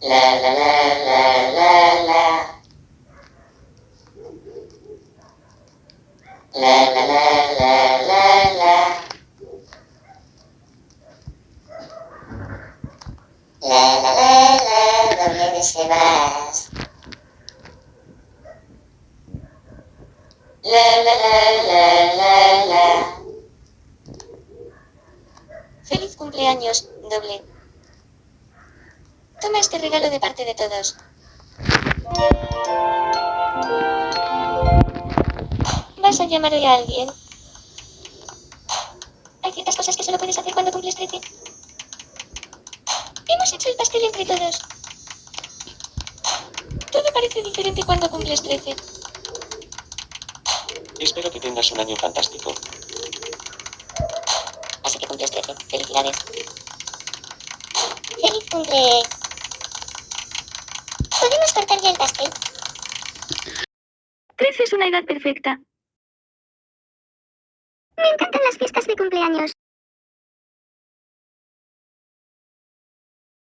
La la la la la la. La la la la la la. La la la la, ¿dónde te vas? La la la la la la. Feliz cumpleaños, doble. Toma este regalo de parte de todos. ¿Vas a llamar hoy a alguien? Hay ciertas cosas que solo puedes hacer cuando cumples 13. Hemos hecho el pastel entre todos. Todo parece diferente cuando cumples 13. Espero que tengas un año fantástico. Así que cumples 13. Felicidades. Feliz cumple. ¿Podemos cortar ya el pastel? 13 es una edad perfecta. Me encantan las fiestas de cumpleaños.